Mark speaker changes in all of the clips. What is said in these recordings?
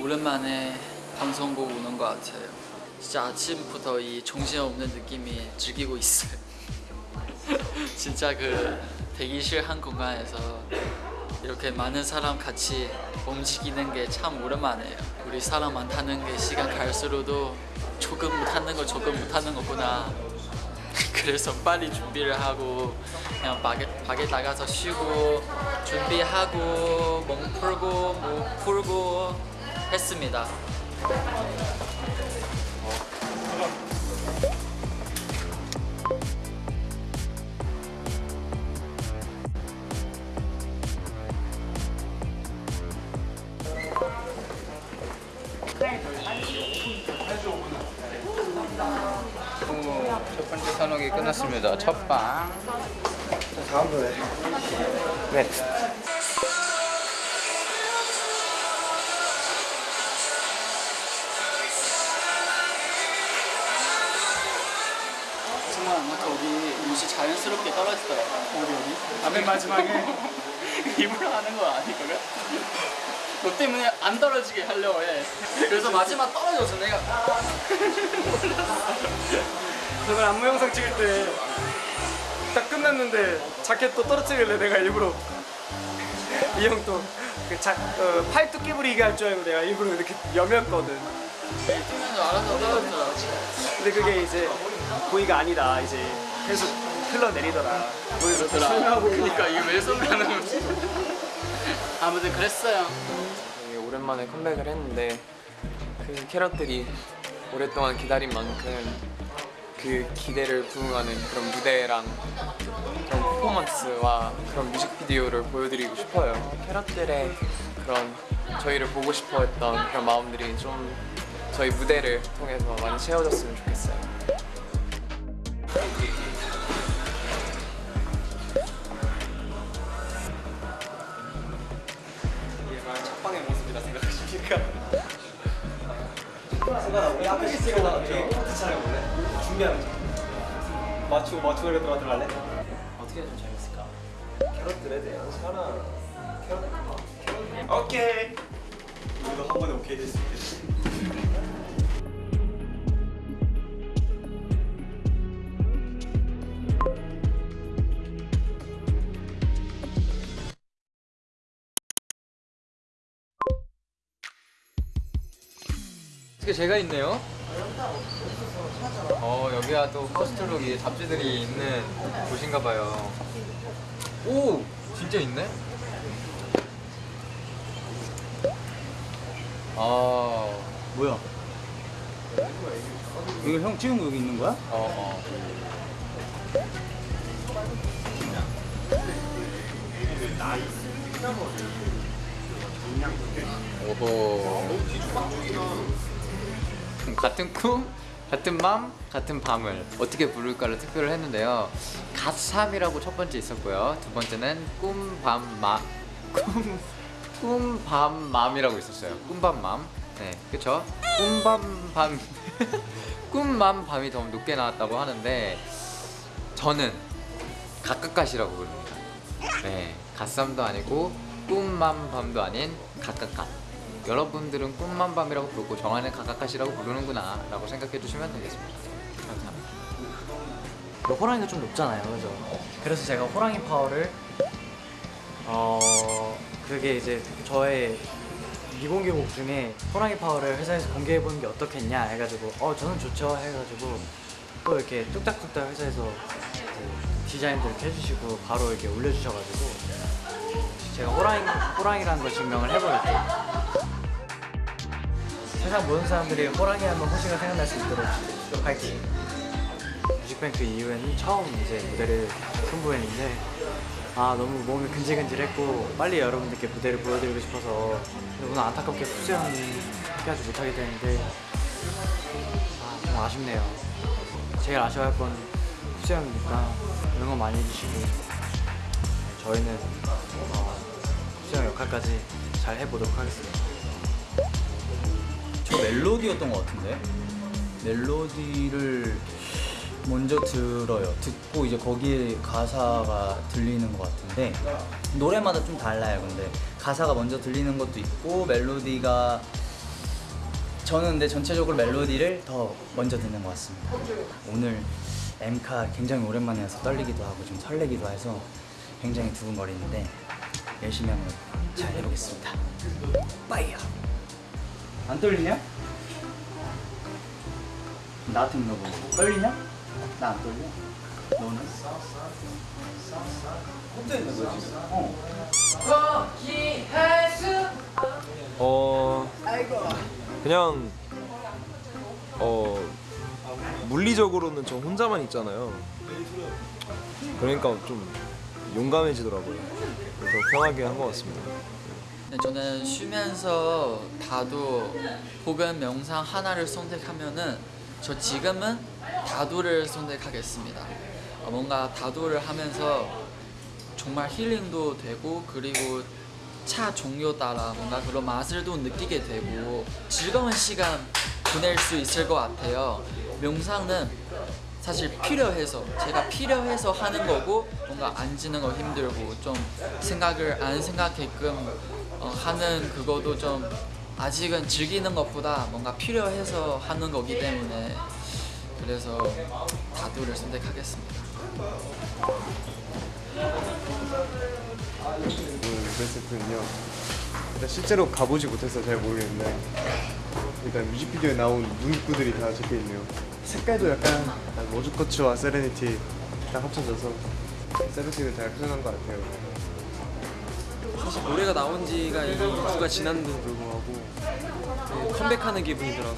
Speaker 1: 오랜만에 방송국 오는 것 같아요. 진짜 아침부터 이 정신없는 느낌이 즐기고 있어요. 진짜 그 대기실 한 공간에서 이렇게 많은 사람 같이 움직이는 게 참 오랜만이에요. 우리 사람 많다는 게 시간 갈수록도 조금 못하는 거 조금 못하는 거구나. 그래서 빨리 준비를 하고 그냥 밖에, 밖에 나가서 쉬고 준비하고 몸 풀고 목 풀고 했습니다.
Speaker 2: 선옥이 끝났습니다. 첫 방.
Speaker 3: 다음 노래 네
Speaker 1: 정말 아무튼 어디 옷이 자연스럽게 떨어지더라고. 어디 어디?
Speaker 3: 맨 마지막에
Speaker 1: 일부러 하는 거 아니거든? 너 때문에 안 떨어지게 하려고 해. 그래서 마지막 떨어져서 내가
Speaker 3: 저는 안무 영상 찍을 때 딱 끝났는데 자켓 또 떨어뜨리길래 내가 일부러 이 형또 그 자, 어, 팔 뚜끼 부리게 할줄 알고 내가 일부러 이렇게 여몄거든. 근데 그게 이제 고의가 아니다 이제 계속 흘러내리더라
Speaker 1: 그러더라. 그러니까 이게 왜 손가는 거지? 아무튼 그랬어요.
Speaker 4: 오랜만에 컴백을 했는데 그 캐럿들이 오랫동안 기다린 만큼 그 기대를 부응하는 그런 무대랑 그런 퍼포먼스와 그런 뮤직비디오를 보여드리고 싶어요. 캐럿들의 그런 저희를 보고 싶어 했던 그런 마음들이 좀 저희 무대를 통해서 많이 채워졌으면 좋겠어요.
Speaker 3: 이게 과연 첫방의 모습이라 생각하십니까? 승관아 우리 앞에 찍어다가 포트 촬영해볼래? 준비하면 맞추고 맞추고 이렇게 들어갈래?
Speaker 1: 어떻게 좀 재밌을까?
Speaker 3: 캐럿들에 대한 사랑 캐럿 캐럿? 오케이. 우리도 한 번에 오케이 될 수 있겠지
Speaker 2: 게 제가 있네요? 어 여기가 또 퍼스트룩이 잡지들이 있는 곳인가 봐요. 오 진짜 있네? 아
Speaker 5: 뭐야? 이거 형 찍은 거 여기 있는 거야?
Speaker 2: 어, 어. 오호. 같은 꿈, 같은 맘, 같은 밤을 어떻게 부를까를 투표를 했는데요. 갓삼이라고 첫 번째 있었고요. 두 번째는 꿈 밤 마 꿈 꿈 밤 맘이라고 있었어요. 꿈 밤 맘. 네, 그쵸? 꿈 밤 밤 꿈 맘 밤이 더 높게 나왔다고 하는데 저는 각각갓이라고 부릅니다. 네, 갓삼도 아니고 꿈 맘 밤도 아닌 각각갓. 여러분들은 꿈맘 밤이라고 부르고 정한은 각각갓이라고 부르는구나 라고 생각해 주시면 되겠습니다. 감사합니다.
Speaker 5: 그 호랑이가 좀 높잖아요, 그죠? 그래서 제가 호랑이 파워를 어 그게 이제 저의 미공개 곡 중에 호랑이 파워를 회사에서 공개해 보는 게 어떻겠냐 해가지고 어 저는 좋죠 해가지고 또 이렇게 뚝딱뚝딱 회사에서 디자인도 이렇게 해주시고 바로 이렇게 올려주셔가지고 제가 호랑이 호랑이라는 걸 증명을 해보겠다. 세상 모든 사람들이 호랑이 하면 호시가 생각날 수 있도록 파이팅. 뮤직뱅크 이후에는 처음 이제 무대를 선보였는데 아 너무 몸이 근질근질했고 빨리 여러분들께 무대를 보여드리고 싶어서 오늘 안타깝게 후수연이 하지 못하게 되는데 아, 좀 아쉽네요 제일 아쉬워할 건 후수연이니까 응원 많이 해주시고 저희는 어, 후수연 역할까지 잘 해보도록 하겠습니다
Speaker 6: 저 멜로디였던 것 같은데 멜로디를 먼저 들어요 듣고 이제 거기에 가사가 들리는 것 같은데 노래마다 좀 달라요 근데 가사가 먼저 들리는 것도 있고 멜로디가 저는 근데 전체적으로 멜로디를 더 먼저 듣는 것 같습니다. 오늘 엠카 굉장히 오랜만에 와서 떨리기도 하고 좀 설레기도 해서 굉장히 두근거리는데 열심히 한번 잘 해보겠습니다. 빠이야. 안 떨리냐? 나한테 물어보고 떨리냐? 나 안 떨려. 너는? 혼자 있는 거야 지금? 어.
Speaker 7: 어 그냥 어 물리적으로는 저 혼자만 있잖아요. 그러니까 좀 용감해지더라고요. 더 편하게 한 것 같습니다.
Speaker 1: 네, 저는 쉬면서 다도 혹은 명상 하나를 선택하면은 저 지금은 다도를 선택하겠습니다. 어, 뭔가 다도를 하면서 정말 힐링도 되고 그리고 차 종류 따라 뭔가 그런 맛을 또 느끼게 되고 즐거운 시간 보낼 수 있을 것 같아요. 명상은 사실 필요해서 제가 필요해서 하는 거고 뭔가 앉는 거 힘들고 좀 생각을 안 생각게끔 어, 하는 그거도 좀 아직은 즐기는 것보다 뭔가 필요해서 하는 거기 때문에 그래서 다두를 선택하겠습니다.
Speaker 8: 베스트는요. 일단 실제로 가보지 못해서 잘 모르겠는데 일단 뮤직비디오에 나온 문구들이 다 적혀 있네요. 색깔도 약간 약간 로즈코츠와 세레니티 딱 합쳐져서 세븐틴을 잘 표현한 것 같아요.
Speaker 9: 사실 노래가 나온 지가 2주가 지났는데도 불구하고 그 컴백하는 기분이 들어서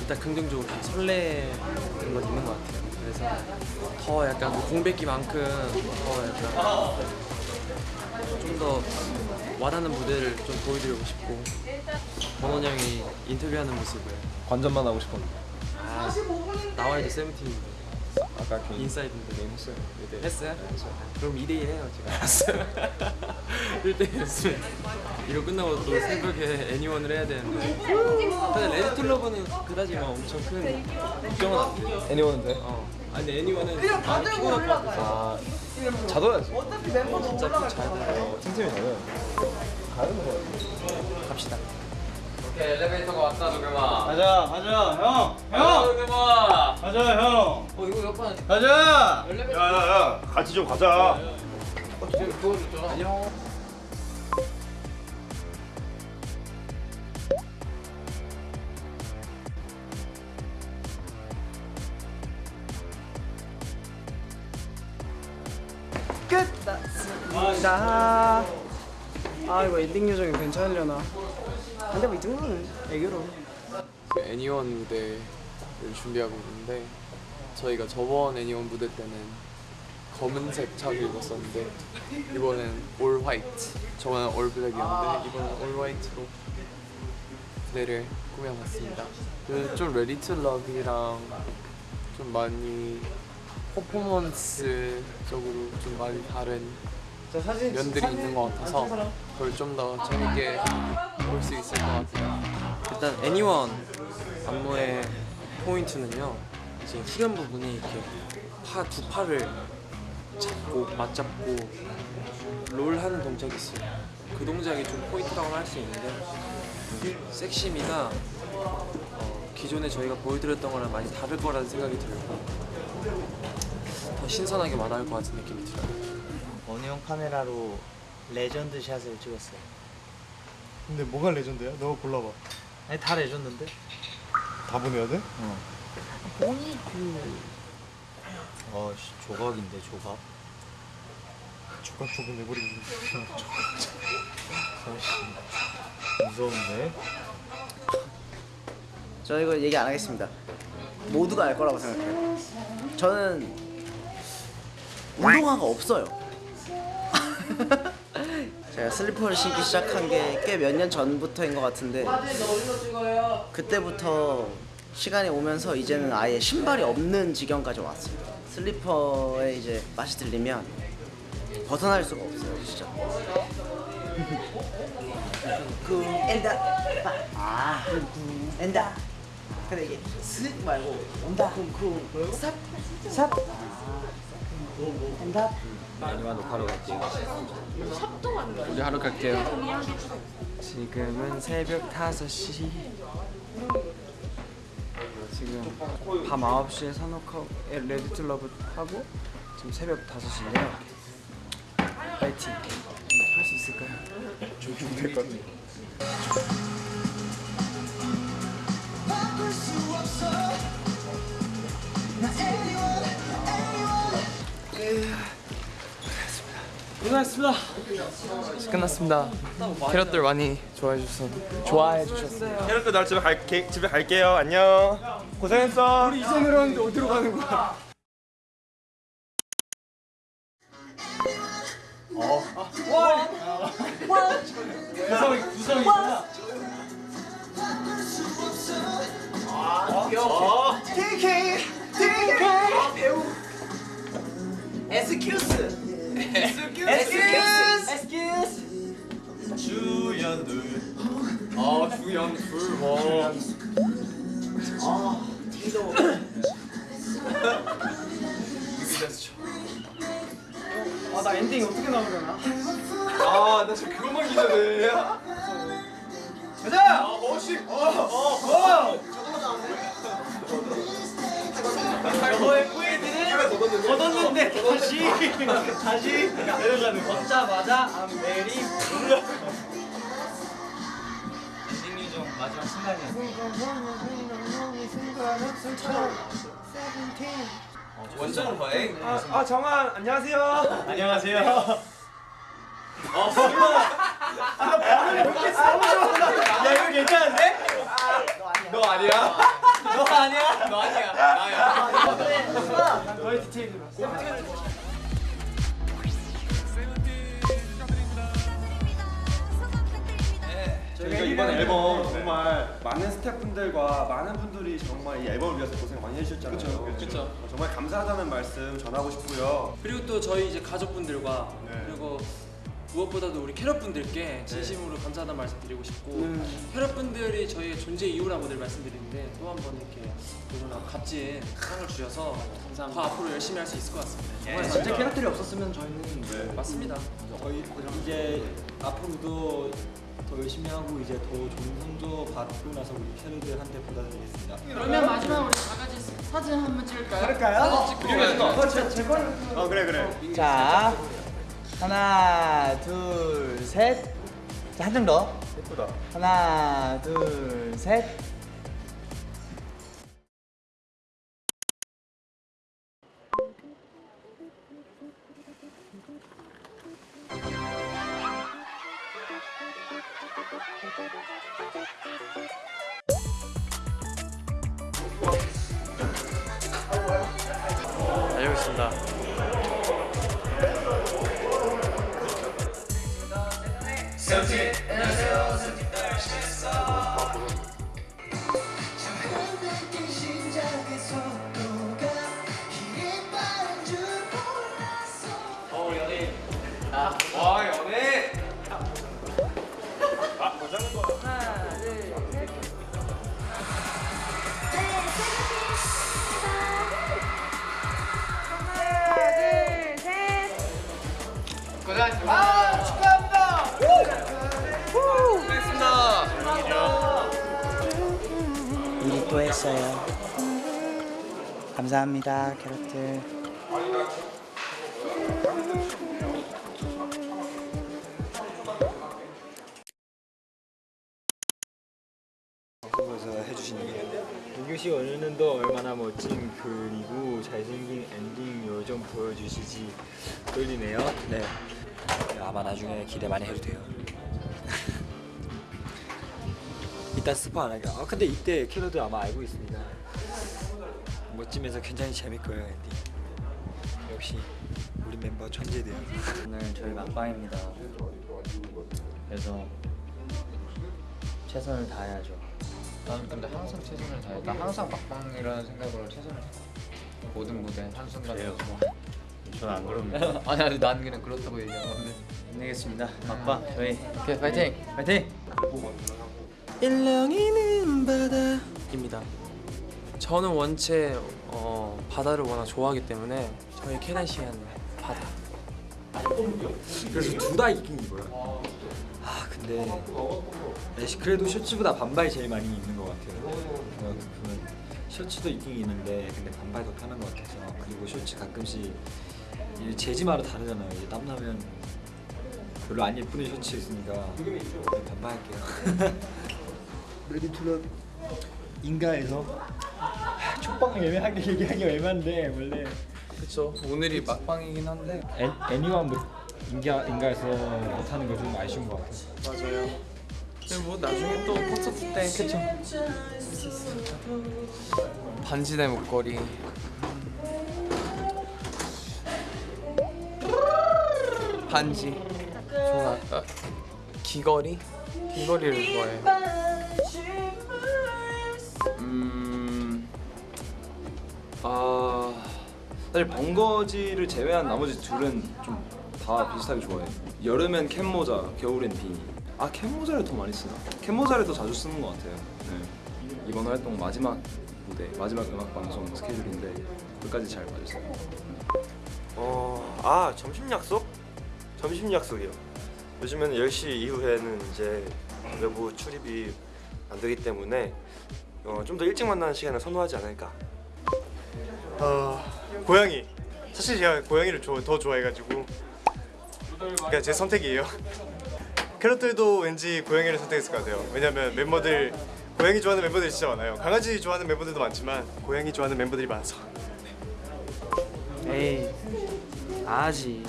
Speaker 9: 일단 긍정적으로 좀 설레는 건 있는 것 같아요. 그래서 더 약간 그 공백기만큼 더 약간 좀 더 와닿는 무대를 좀 보여드리고 싶고 번원 형이 인터뷰하는 모습을
Speaker 7: 관전만 하고 싶었는데
Speaker 9: 아, 나와야지 세븐틴인데
Speaker 7: 아까 그
Speaker 9: 인사이드인데
Speaker 7: 게임 했어요. 네.
Speaker 9: 했어요? 그럼 2대1 해요 지금 알았어요 1대1 했으면 이거 끝나고 또 새벽에 Anyone을 해야 되는데 근데 Ready to Love는 그다지 막 엄청 큰 걱정은 안 돼요
Speaker 7: Anyone인데
Speaker 9: 어. 아니 근데 Anyone은 피곤할 것 같아서
Speaker 7: 아 자둬야지.
Speaker 9: 진짜 푹잘 돼요
Speaker 7: 어, 틈틈이 자둬야 가는 거야.
Speaker 9: 갑시다
Speaker 2: 오케이 엘리베이터가 왔다 도겸아.
Speaker 6: 가자 가자 형.
Speaker 2: 형. 도겸아.
Speaker 6: 가자 형.
Speaker 2: 어 이거 몇번
Speaker 6: 가자.
Speaker 8: 야야야 같이 좀 가자.
Speaker 3: 나. 아 이거 엔딩 요정이 괜찮으려나? 근데 뭐 이 정도는 애교로.
Speaker 4: 그 Anyone 무대를 준비하고 있는데 저희가 저번 Anyone 무대 때는 검은색 착을 입었었는데 이번엔 all white. 저번엔 all black이었는데 이번엔 all white로 무대를 꾸며봤습니다. 그좀 Ready to love이랑 좀 많이 퍼포먼스적으로 좀 많이 다른 면들이 있는 것 같아서 그걸 좀 더 재밌게 볼 수 있을 것 같아요.
Speaker 9: 일단 Anyone 안무의 포인트는요 이제 후렴 부분이 이렇게 파 두 팔을 잡고 맞잡고 롤 하는 동작이 있어요. 그 동작이 좀 포인트라고 할 수 있는데 섹시미가 어, 기존에 저희가 보여드렸던 거랑 많이 다를 거라는 생각이 들고 더 신선하게 와닿을 것 같은 느낌이 들어요
Speaker 5: 원형 카메라로 레전드 샷을 찍었어요.
Speaker 8: 근데 뭐가 레전드야? 너 골라봐.
Speaker 5: 아니 다 레전드인데?
Speaker 8: 다 보내야 돼?
Speaker 5: 본이 그 어씨 조각인데 조각.
Speaker 8: 조각 조각 내버리는.
Speaker 5: 무서운데?
Speaker 10: 저 이거 얘기 안 하겠습니다. 모두가 알 거라고 생각해요. 저는 운동화가 없어요. 제가 슬리퍼를 신기 시작한 게 꽤 몇 년 전부터인 것 같은데 그때부터 시간이 오면서 이제는 아예 신발이 없는 지경까지 왔어요. 슬리퍼에 이제 맛이 들리면 벗어날 수가 없어요, 진짜. 쿵 엔다. 아 엔다. 근데 이게 슥 말고 온다. 쿵쿵 삽삽
Speaker 3: 아니면 녹화로 갈게요.
Speaker 2: 우리 하러 갈게요.
Speaker 3: 지금은 새벽 5시. 지금 밤 9시에 산호커에 레디 투 러브 하고 지금 새벽 5시인데요. 파이팅. 할 수 있을까요? 좀 힘들 것 같아 고생하셨습니다. 끝났습니다. 캐럿들 많이 좋아해 주셔서 좋아해 주셨어요.
Speaker 7: 캐럿들 나 집에 갈게 집에 갈게요. 안녕. 고생했어.
Speaker 11: 우리 이제 내려왔는데 어디로 가는 거야?
Speaker 2: 아 주연풀 와.
Speaker 11: 아나 엔딩 어떻게 나오려나?
Speaker 7: 아나 지금 그것만 기대돼.
Speaker 11: 가자! 어, 멋있! 어, 어, 어! 너의 뿌이들은 얻었는데 다시 다시 내려가는 거. 걷자마자 I'm.
Speaker 2: 엔딩 중 마지막 순간이야.
Speaker 7: 원정 과잉. 아, 아 정한 안녕하세요.
Speaker 11: 안녕하세요. 어, 야 이거 괜찮은데?
Speaker 7: 너 아니야?
Speaker 11: 너 아니야?
Speaker 2: 너 아니야. 나야.
Speaker 7: 저희가 이번 앨범 정말 많은 스태프분들과 많은 분들이 정말 이 앨범을 위해서 고생 많이 해주셨잖아요.
Speaker 9: 그쵸.
Speaker 7: 어, 정말 감사하다는 말씀 전하고 싶고요.
Speaker 9: 그리고 또 저희 이제 가족분들과
Speaker 7: 네.
Speaker 9: 그리고 무엇보다도 우리 캐럿분들께 진심으로 감사하다는 말씀 드리고 싶고 캐럿분들이 저희의 존재 이유라고들 말씀드리는데 또 한 번 이렇게 너무나 값진 상을 주셔서 더 앞으로 열심히 할 수 있을 것 같습니다. 정말
Speaker 12: 진짜 캐럿들이 없었으면 저희는
Speaker 7: 네.
Speaker 9: 맞습니다.
Speaker 12: 저희 이제 앞으로도 더 열심히 하고 이제 더 좋은 성적 받고 나서 우리 캐럿들한테 보답드리겠습니다.
Speaker 13: 그러면 마지막 우리 다 같이 사진 한번 찍을까요?
Speaker 11: 그럴까요?
Speaker 13: 사진 찍고
Speaker 11: 어, 제, 제 걸.
Speaker 7: 어 그래 그래.
Speaker 6: 자 하나 둘셋 한장 더.
Speaker 7: 예쁘다.
Speaker 6: 하나 둘셋
Speaker 9: 다녀오겠습니다.
Speaker 6: 했어요 감사합니다 캐럿들
Speaker 12: 방송에서 해주신 얘기. 민규 씨 오늘도 얼마나 멋진 그리고 잘생긴 엔딩 요정 보여주시지 떨리네요. 네. 아마 나중에 기대 많이 해도 돼요. 이따 스포 안 할게요. 아 근데 이때 캐럿들 아마 알고 있습니다. 멋지면서 굉장히 재밌 거예요 엔딩. 역시 우리 멤버 천재돼요.
Speaker 6: 오늘 저희 막방입니다 그래서 최선을 다해야죠
Speaker 2: 나는 근데 항상 최선을 다해. 나 항상 막방이라는 생각으로 최선을 다해. 모든 무대 한순간에.
Speaker 12: 전안 그럽니다.
Speaker 2: 아니 아니 난 그냥 그렇다고 얘기한 건데.
Speaker 6: 힘내겠습니다 막방 저희
Speaker 2: 오케이 파이팅.
Speaker 6: 파이팅!
Speaker 9: 일렁이는 바다입니다. 저는 원체 어, 바다를 워낙 좋아하기 때문에
Speaker 4: 저희 캐난 시간 바다.
Speaker 12: 그래서 둘다 이긴 거야. 아 근데 애쉬 그래도 셔츠보다 반바지 제일 많이 입는 것 같아요. 그만큼 셔츠도 입긴 있는데 근데 반바지 더 편한 것 같아서 그리고 셔츠 가끔씩 이 재지마다 다르잖아요. 이제 땀 나면 별로 안 예쁜 셔츠 있으니까 반바 할게요.
Speaker 8: 레디투런 인가에서 촉방을 애매하게 얘기하기 애매한데 원래
Speaker 4: 그쵸. 오늘이 막방이긴 한데
Speaker 12: 애, 애니원 인가 인가에서 못하는 거 좀 아쉬운 것 같아요.
Speaker 4: 맞아요. 근데 뭐 나중에 또 콘서트 때 그쵸. 반지 대 목걸이. 반지. 좋아. 귀걸이? 귀걸이를 좋아해요.
Speaker 11: 아 사실 번거지를 제외한 나머지 둘은 좀 다 비슷하게 좋아해요. 여름엔 캡모자, 겨울엔 비니. 아 캡모자를 더 많이 쓰나? 캡모자를 더 자주 쓰는 것 같아요. 네. 이번 활동 마지막 무대, 마지막 음악 방송 스케줄인데 끝까지 잘 봐주세요.
Speaker 14: 어, 아 점심 약속? 점심 약속이요. 요즘에는 10시 이후에는 이제 외부 출입이 안 되기 때문에 어, 좀 더 일찍 만나는 시간을 선호하지 않을까.
Speaker 8: 어, 고양이. 사실 제가 고양이를 좋아- 더 좋아해가지고. 그냥 제 선택이에요. 캐럿들도 왠지 고양이를 선택했을 것 같아요. 왜냐면 멤버들 고양이 좋아하는 멤버들이 진짜 많아요. 강아지 좋아하는 멤버들도 많지만 고양이 좋아하는 멤버들이 많아서.
Speaker 3: 에이 아지.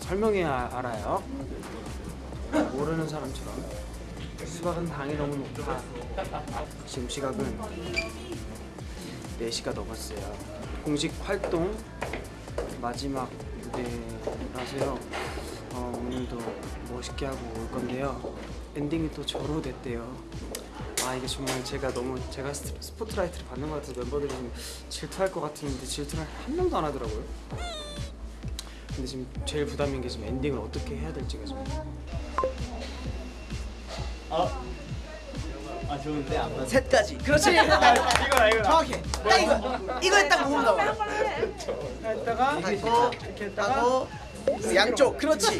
Speaker 3: 설명해야 알아요? 모르는 사람처럼. 수박은 당이 너무 높아. 지금 시각은 4시가 넘었어요 공식 활동 마지막 무대라서요 어, 오늘도 멋있게 하고 올 건데요 엔딩이 또 저로 됐대요 아 이게 정말 제가 너무 제가 스- 스포트라이트를 받는 것 같아서 멤버들이 좀 질투할 것 같은데 질투를 한 명도 안 하더라고요. 근데 지금 제일 부담인 게 지금 엔딩을 어떻게 해야 될지가 좀.
Speaker 6: 아 좋은데 안 맞아.
Speaker 10: 셋까지. 그렇지. 이거다 이거다. 정확해. 딱 이거. 이거에 딱 모은다고.
Speaker 3: 했다가
Speaker 10: 하고 이렇게 하고 양쪽. 그렇지.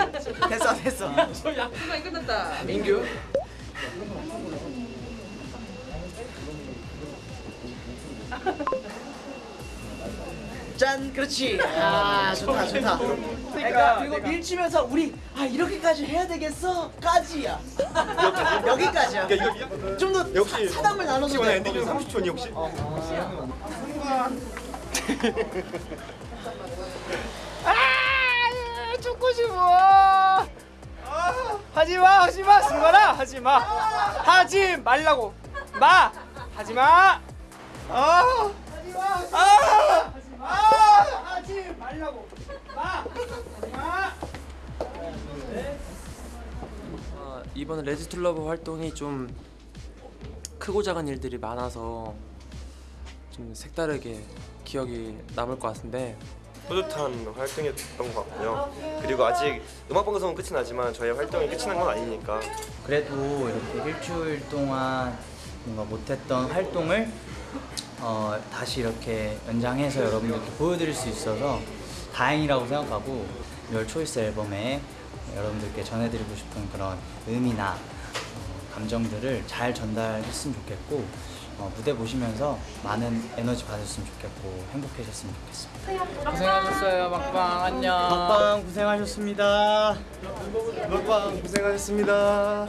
Speaker 10: 됐어 됐어.
Speaker 3: 민규.
Speaker 10: 짠. 그렇지. 아 좋다 좋다. 그러니까 그리고 밀치면서 우리 아 이렇게까지 해야 되겠어? 까지야. 여기까지야. 좀 더
Speaker 8: 역시
Speaker 10: 사담을 나눠도
Speaker 8: 혹시
Speaker 10: 돼.
Speaker 8: 엔딩 중 30초니 혹시?
Speaker 3: 아 죽고 싶어. 하지마 하지마 승관아 하지마 하지 말라고 마 하지마 아 하지마 아 하지마 하지 말라고 마
Speaker 9: 이번 Ready to love 활동이 좀 크고 작은 일들이 많아서 좀 색다르게 기억이 남을 것 같은데
Speaker 14: 뿌듯한 활동이었던 것 같고요. 그리고 아직 음악 방송은 끝이 나지만 저희 활동이 끝이 난 건 아니니까
Speaker 6: 그래도 이렇게 일주일 동안 뭔가 못했던 활동을 어, 다시 이렇게 연장해서 여러분들께 보여드릴 수 있어서 다행이라고 생각하고 열 초이스 앨범에 여러분들께 전해드리고 싶은 그런 의미나 어, 감정들을 잘 전달했으면 좋겠고 어, 무대 보시면서 많은 에너지 받으셨으면 좋겠고 행복해졌으면 좋겠습니다.
Speaker 2: 고생하셨어요 막방 안녕.
Speaker 6: 막방 고생하셨습니다.
Speaker 8: 먹방 고생하셨습니다